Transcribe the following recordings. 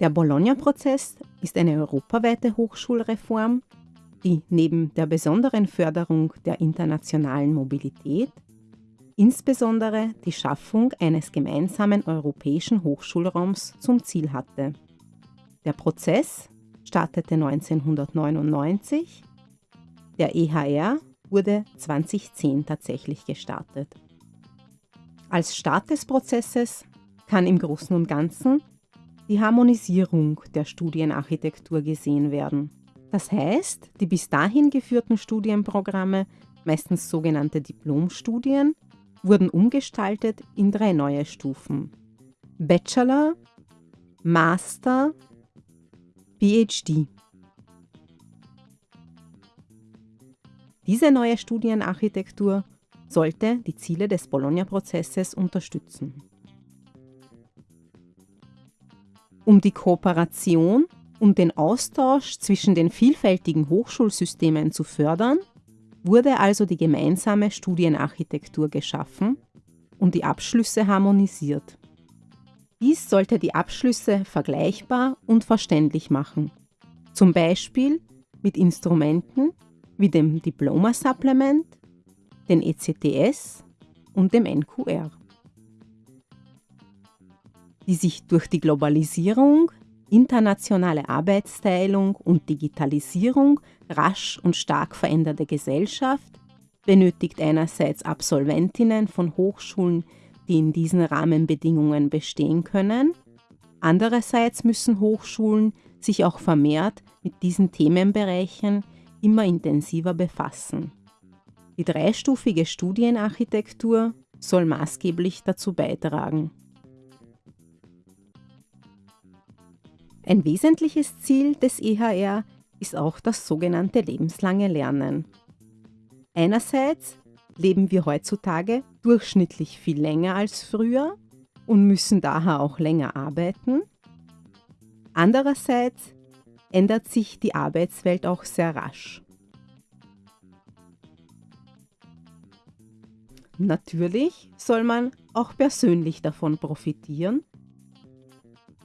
Der Bologna-Prozess ist eine europaweite Hochschulreform, die neben der besonderen Förderung der internationalen Mobilität insbesondere die Schaffung eines gemeinsamen europäischen Hochschulraums zum Ziel hatte. Der Prozess startete 1999, der EHR wurde 2010 tatsächlich gestartet. Als Start des Prozesses kann im Großen und Ganzen die Harmonisierung der Studienarchitektur gesehen werden. Das heißt, die bis dahin geführten Studienprogramme, meistens sogenannte Diplomstudien, wurden umgestaltet in drei neue Stufen. Bachelor, Master, PhD. Diese neue Studienarchitektur sollte die Ziele des Bologna-Prozesses unterstützen. Um die Kooperation und den Austausch zwischen den vielfältigen Hochschulsystemen zu fördern, wurde also die gemeinsame Studienarchitektur geschaffen und die Abschlüsse harmonisiert. Dies sollte die Abschlüsse vergleichbar und verständlich machen, zum Beispiel mit Instrumenten wie dem Diploma Supplement, den ECTS und dem NQR die sich durch die Globalisierung, internationale Arbeitsteilung und Digitalisierung rasch und stark veränderte Gesellschaft benötigt einerseits Absolventinnen von Hochschulen, die in diesen Rahmenbedingungen bestehen können, andererseits müssen Hochschulen sich auch vermehrt mit diesen Themenbereichen immer intensiver befassen. Die dreistufige Studienarchitektur soll maßgeblich dazu beitragen. Ein wesentliches Ziel des EHR ist auch das sogenannte lebenslange Lernen. Einerseits leben wir heutzutage durchschnittlich viel länger als früher und müssen daher auch länger arbeiten. Andererseits ändert sich die Arbeitswelt auch sehr rasch. Natürlich soll man auch persönlich davon profitieren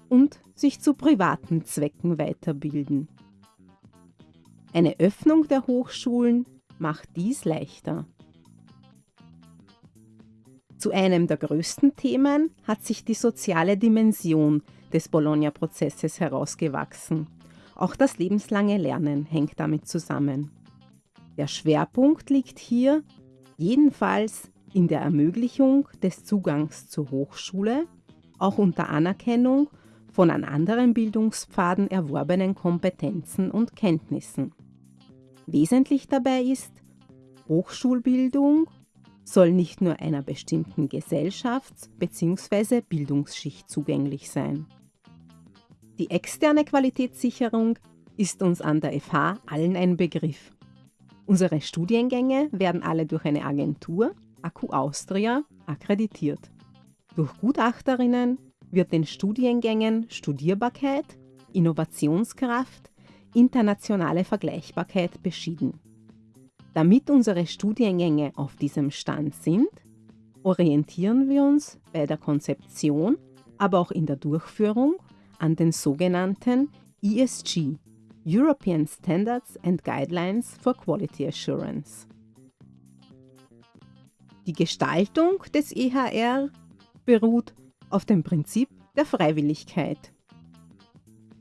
und sich zu privaten Zwecken weiterbilden. Eine Öffnung der Hochschulen macht dies leichter. Zu einem der größten Themen hat sich die soziale Dimension des Bologna-Prozesses herausgewachsen. Auch das lebenslange Lernen hängt damit zusammen. Der Schwerpunkt liegt hier jedenfalls in der Ermöglichung des Zugangs zur Hochschule, auch unter Anerkennung von an anderen Bildungspfaden erworbenen Kompetenzen und Kenntnissen. Wesentlich dabei ist, Hochschulbildung soll nicht nur einer bestimmten Gesellschafts- bzw. Bildungsschicht zugänglich sein. Die externe Qualitätssicherung ist uns an der FH allen ein Begriff. Unsere Studiengänge werden alle durch eine Agentur, Akku Austria, akkreditiert. Durch Gutachterinnen, wird den Studiengängen Studierbarkeit, Innovationskraft, internationale Vergleichbarkeit beschieden. Damit unsere Studiengänge auf diesem Stand sind, orientieren wir uns bei der Konzeption, aber auch in der Durchführung an den sogenannten ESG, European Standards and Guidelines for Quality Assurance. Die Gestaltung des EHR beruht auf dem Prinzip der Freiwilligkeit.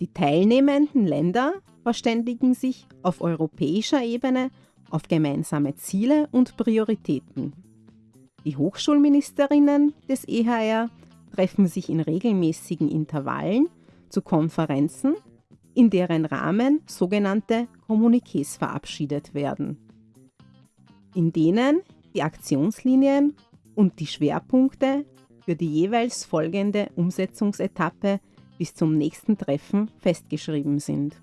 Die teilnehmenden Länder verständigen sich auf europäischer Ebene auf gemeinsame Ziele und Prioritäten. Die Hochschulministerinnen des EHR treffen sich in regelmäßigen Intervallen zu Konferenzen, in deren Rahmen sogenannte Kommuniqués verabschiedet werden, in denen die Aktionslinien und die Schwerpunkte für die jeweils folgende Umsetzungsetappe bis zum nächsten Treffen festgeschrieben sind.